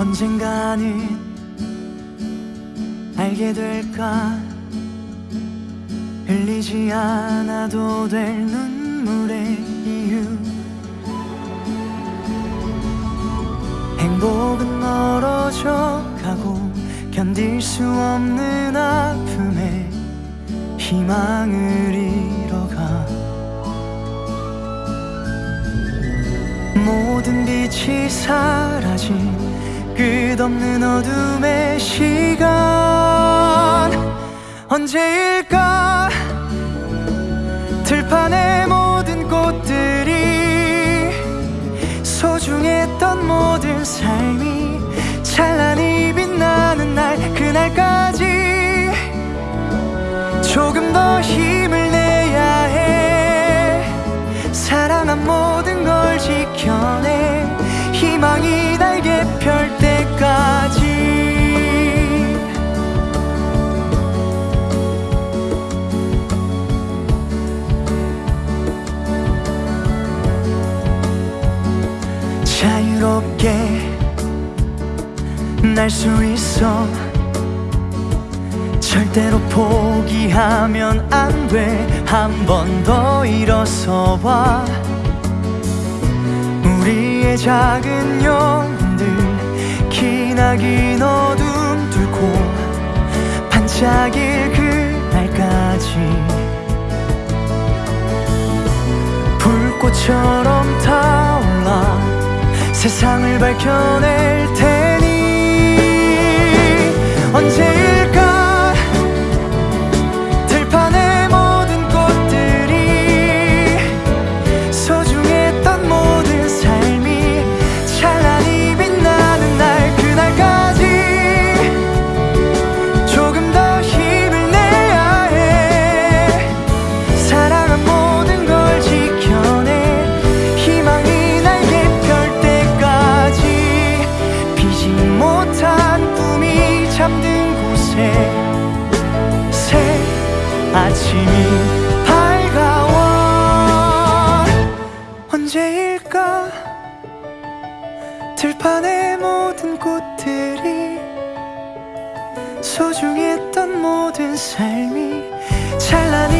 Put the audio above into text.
언젠가는 알게 될까? 흘리지 않아도 될 눈물의 이유. 행복은 멀어져 가고 견딜 수 없는 아픔에 희망을 잃어가. 모든 빛이 사라진 끝없는 어둠의 시간. 언제일까? 들판의 모든 꽃들이 소중했던 모든 삶이 찬란히 빛나는 날 그날까지 조금 펼 때까지. 자유롭게 날 수 있어. 절대로 포기하면 안 돼. 한 번 더 일어서 봐 우리의 작은 영혼들 기나긴 어둠 뚫고 반짝일 그날까지 불꽃처럼 타올라 세상을 밝혀낼 테 아침이 밝아와 언제일까? 들판의 모든 꽃들이 소중했던 모든 삶이 찬란히 빛